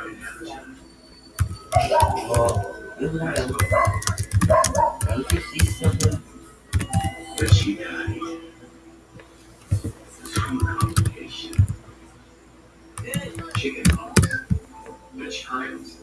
Don't you see something? But she died. Chicken pox. Which times